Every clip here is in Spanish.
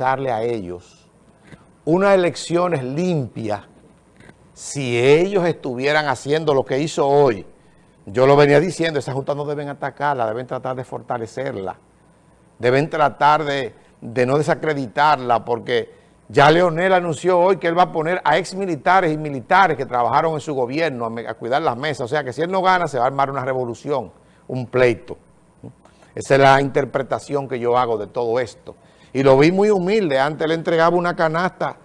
darle a ellos unas elecciones limpias si ellos estuvieran haciendo lo que hizo hoy. Yo lo venía diciendo, esa Junta no deben atacarla, deben tratar de fortalecerla. Deben tratar de, de no desacreditarla porque ya Leonel anunció hoy que él va a poner a ex militares y militares que trabajaron en su gobierno a, a cuidar las mesas. O sea que si él no gana se va a armar una revolución, un pleito. Esa es la interpretación que yo hago de todo esto. Y lo vi muy humilde, antes le entregaba una canasta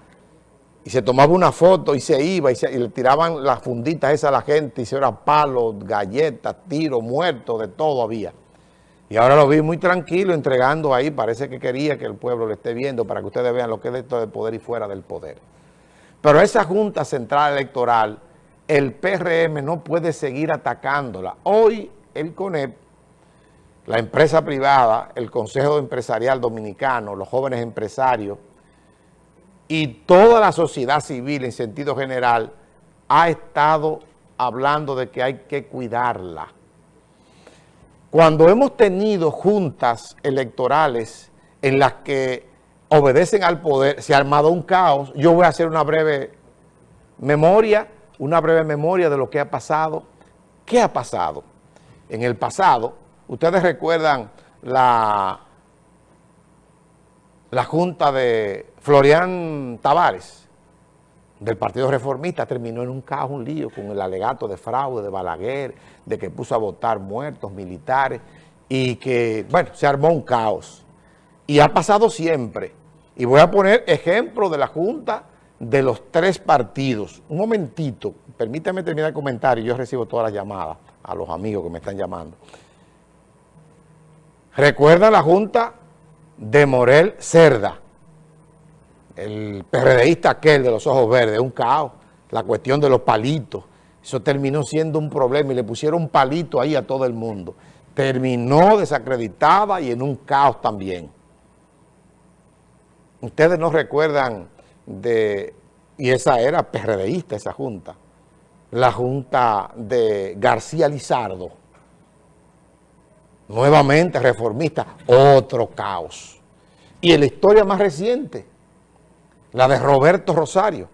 y se tomaba una foto y se iba y, le tiraban las funditas esas a la gente y se era palos, galletas, tiros, muertos, de todo había. Y ahora lo vi muy tranquilo entregando ahí, parece que quería que el pueblo lo esté viendo para que ustedes vean lo que es esto del poder y fuera del poder. Pero esa Junta Central Electoral, el PRM no puede seguir atacándola. Hoy el CONEP la empresa privada, el Consejo Empresarial Dominicano, los jóvenes empresarios y toda la sociedad civil en sentido general ha estado hablando de que hay que cuidarla. Cuando hemos tenido juntas electorales en las que obedecen al poder, se ha armado un caos, yo voy a hacer una breve memoria, una breve memoria de lo que ha pasado. ¿Qué ha pasado? En el pasado, Ustedes recuerdan la, la junta de Florian Tavares, del Partido Reformista, terminó en un caos, un lío, con el alegato de fraude de Balaguer, de que puso a votar muertos militares, y que, bueno, se armó un caos. Y ha pasado siempre. Y voy a poner ejemplo de la junta de los tres partidos. Un momentito, permítame terminar el comentario, yo recibo todas las llamadas a los amigos que me están llamando. Recuerda la junta de Morel Cerda, el PRDista aquel de los ojos verdes, un caos, la cuestión de los palitos. Eso terminó siendo un problema y le pusieron palito ahí a todo el mundo. Terminó desacreditada y en un caos también. Ustedes no recuerdan de, y esa era PRDista esa junta, la junta de García Lizardo, nuevamente reformista, otro caos. Y en la historia más reciente, la de Roberto Rosario.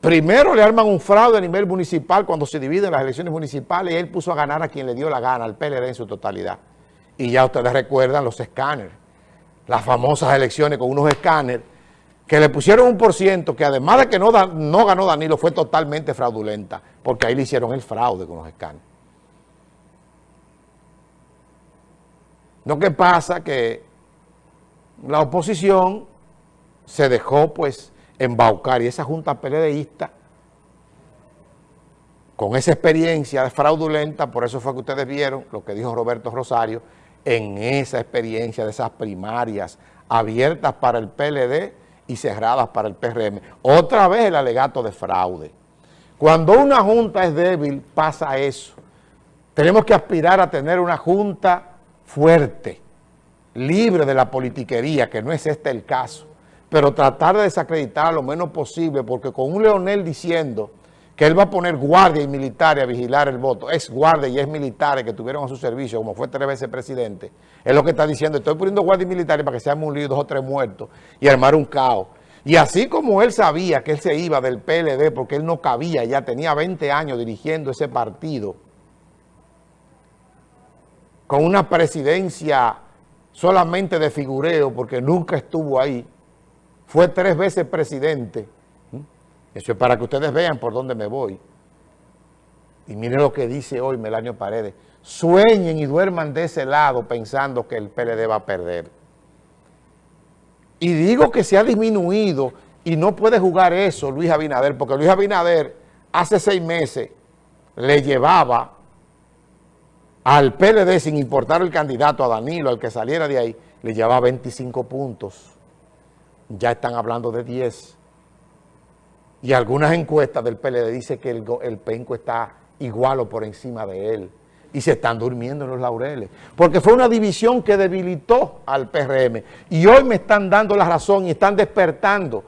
Primero le arman un fraude a nivel municipal cuando se dividen las elecciones municipales y él puso a ganar a quien le dio la gana, al PLD en su totalidad. Y ya ustedes recuerdan los escáneres, las famosas elecciones con unos escáneres que le pusieron un por ciento que además de que no, no ganó Danilo fue totalmente fraudulenta, porque ahí le hicieron el fraude con los escáneres. Lo que pasa que la oposición se dejó pues embaucar y esa junta PLDista con esa experiencia fraudulenta, por eso fue que ustedes vieron lo que dijo Roberto Rosario, en esa experiencia de esas primarias abiertas para el PLD y cerradas para el PRM. Otra vez el alegato de fraude. Cuando una junta es débil, pasa eso. Tenemos que aspirar a tener una junta fuerte, libre de la politiquería, que no es este el caso, pero tratar de desacreditar lo menos posible, porque con un Leonel diciendo que él va a poner guardia y militares a vigilar el voto, es guardia y es militares que tuvieron a su servicio, como fue tres veces presidente, es lo que está diciendo, estoy poniendo guardia y militares para que se un lío dos o tres muertos y armar un caos. Y así como él sabía que él se iba del PLD porque él no cabía, ya tenía 20 años dirigiendo ese partido, con una presidencia solamente de figureo, porque nunca estuvo ahí, fue tres veces presidente. Eso es para que ustedes vean por dónde me voy. Y miren lo que dice hoy Melanio Paredes. Sueñen y duerman de ese lado pensando que el PLD va a perder. Y digo que se ha disminuido y no puede jugar eso Luis Abinader, porque Luis Abinader hace seis meses le llevaba al PLD, sin importar el candidato, a Danilo, al que saliera de ahí, le llevaba 25 puntos. Ya están hablando de 10. Y algunas encuestas del PLD dicen que el, penco está igual o por encima de él. Y se están durmiendo en los laureles. Porque fue una división que debilitó al PRM. Y hoy me están dando la razón y están despertando.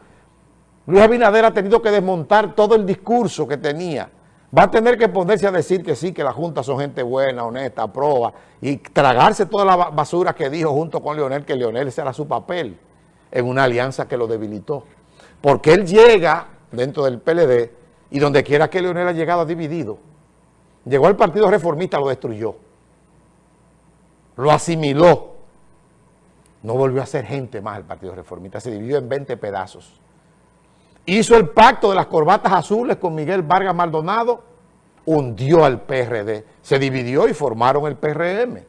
Luis Abinader ha tenido que desmontar todo el discurso que tenía va a tener que ponerse a decir que sí, que la Junta son gente buena, honesta, proba, y tragarse toda la basura que dijo junto con Leonel, que Leonel ese era su papel. en una alianza que lo debilitó. Porque él llega dentro del PLD y donde quiera que Leonel ha llegado ha dividido. Llegó al Partido Reformista, lo destruyó. Lo asimiló. No volvió a ser gente más el Partido Reformista, se dividió en 20 pedazos. Hizo el pacto de las corbatas azules con Miguel Vargas Maldonado, hundió al PRD, se dividió y formaron el PRM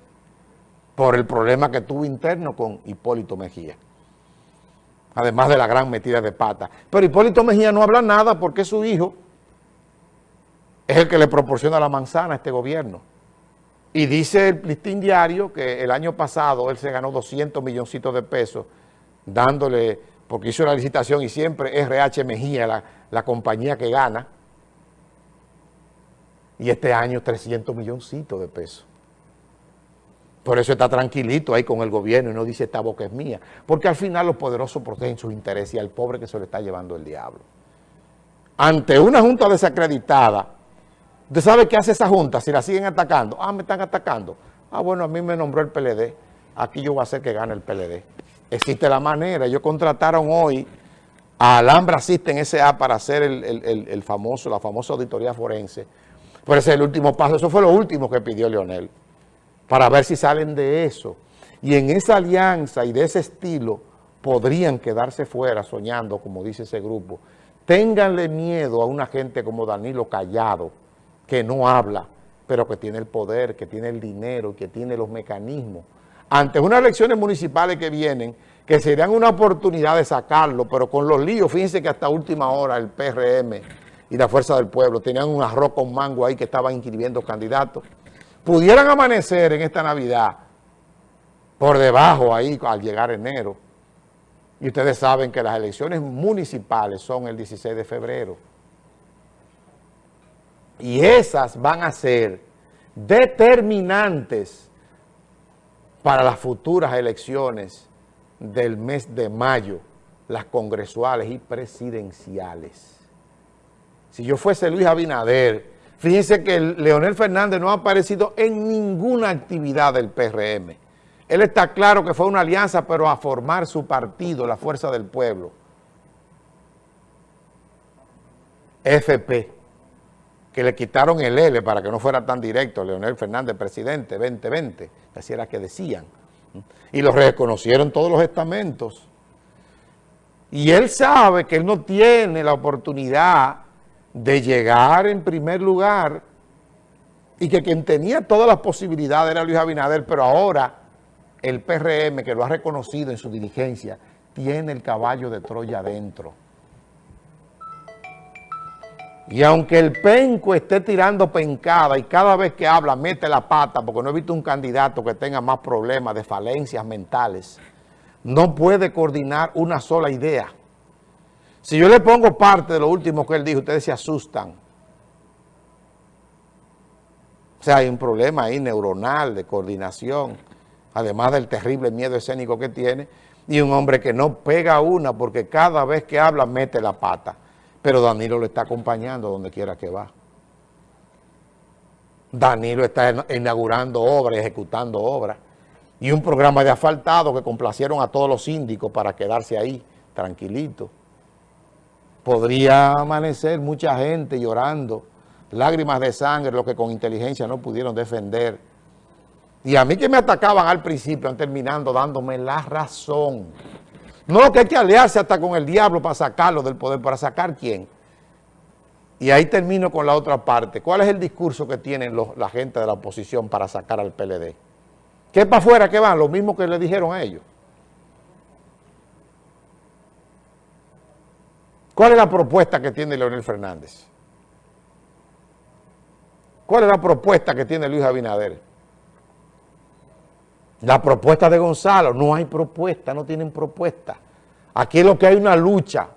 por el problema que tuvo interno con Hipólito Mejía. Además de la gran metida de pata. Pero Hipólito Mejía no habla nada porque su hijo es el que le proporciona la manzana a este gobierno. Y dice el listín diario que el año pasado él se ganó 200 milloncitos de pesos dándole, porque hizo la licitación y siempre RH Mejía, la, la compañía que gana, y este año 300 milloncitos de pesos. Por eso está tranquilito ahí con el gobierno y no dice esta boca es mía. Porque al final los poderosos protegen sus intereses y al pobre que se le está llevando el diablo. Ante una junta desacreditada, ¿usted sabe qué hace esa junta si la siguen atacando? Ah, me están atacando. Ah, bueno, a mí me nombró el PLD. Aquí yo voy a hacer que gane el PLD. Existe la manera. Ellos contrataron hoy a Alhambra System S.A. para hacer el, famoso, la famosa auditoría forense. Por ese es el último paso. Eso fue lo último que pidió Leonel para ver si salen de eso. Y en esa alianza y de ese estilo podrían quedarse fuera soñando, como dice ese grupo. Ténganle miedo a una gente como Danilo Callado, que no habla, pero que tiene el poder, que tiene el dinero, que tiene los mecanismos. Ante unas elecciones municipales que vienen, que serían una oportunidad de sacarlo, pero con los líos, fíjense que hasta última hora el PRM y la Fuerza del Pueblo tenían un arroz con mango ahí que estaban inscribiendo candidatos pudieran amanecer en esta Navidad por debajo ahí al llegar enero. Y ustedes saben que las elecciones municipales son el 16 de febrero. Y esas van a ser determinantes para las futuras elecciones del mes de mayo, las congresuales y presidenciales. Si yo fuese Luis Abinader, Fíjense que Leonel Fernández no ha aparecido en ninguna actividad del PRM. Él está claro que fue una alianza, pero a formar su partido, la Fuerza del Pueblo. FP, que le quitaron el L para que no fuera tan directo, Leonel Fernández, presidente, 2020, así era que decían. Y lo reconocieron todos los estamentos. Y él sabe que él no tiene la oportunidad de llegar en primer lugar y que quien tenía todas las posibilidades era Luis Abinader, pero ahora el PRM, que lo ha reconocido en su diligencia, tiene el caballo de Troya adentro. Y aunque el penco esté tirando pencada y cada vez que habla mete la pata, porque no he visto un candidato que tenga más problemas de falencias mentales, no puede coordinar una sola idea. Si yo le pongo parte de lo último que él dijo, ustedes se asustan. O sea, hay un problema ahí neuronal de coordinación, además del terrible miedo escénico que tiene, y un hombre que no pega una porque cada vez que habla mete la pata. Pero Danilo lo está acompañando donde quiera que va. Danilo está inaugurando obras, ejecutando obras. Y un programa de asfaltado que complacieron a todos los síndicos para quedarse ahí, tranquilitos podría amanecer mucha gente llorando, lágrimas de sangre, lo que con inteligencia no pudieron defender. Y a mí que me atacaban al principio, han terminando dándome la razón. No, que hay que aliarse hasta con el diablo para sacarlo del poder. ¿Para sacar quién? Y ahí termino con la otra parte. ¿Cuál es el discurso que tienen la gente de la oposición para sacar al PLD? ¿Qué para afuera que van? Lo mismo que le dijeron a ellos. ¿Cuál es la propuesta que tiene Leonel Fernández? ¿Cuál es la propuesta que tiene Luis Abinader? La propuesta de Gonzalo, no hay propuesta, no tienen propuesta. Aquí es lo que hay una lucha.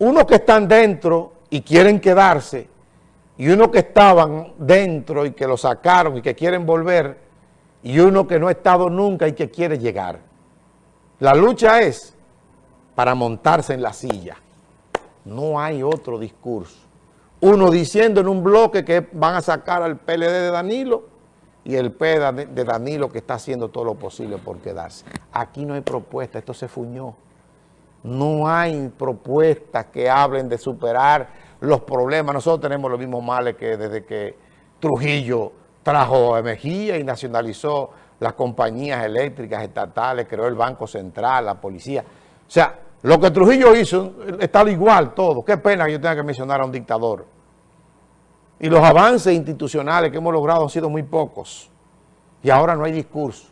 Unos que están dentro y quieren quedarse, y unos que estaban dentro y que lo sacaron y que quieren volver, y uno que no ha estado nunca y que quiere llegar. La lucha es para montarse en la silla. No hay otro discurso. Uno diciendo en un bloque que van a sacar al PLD de Danilo y el PEDA de Danilo que está haciendo todo lo posible por quedarse. Aquí no hay propuesta, esto se fuñó. No hay propuestas que hablen de superar los problemas. Nosotros tenemos los mismos males que desde que Trujillo trajo a Mejía y nacionalizó las compañías eléctricas estatales, creó el Banco Central, la policía. O sea, lo que Trujillo hizo está igual todo. Qué pena que yo tenga que mencionar a un dictador. Y los avances institucionales que hemos logrado han sido muy pocos. Y ahora no hay discurso.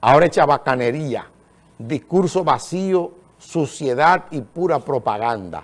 Ahora echa bacanería, discurso vacío, suciedad y pura propaganda.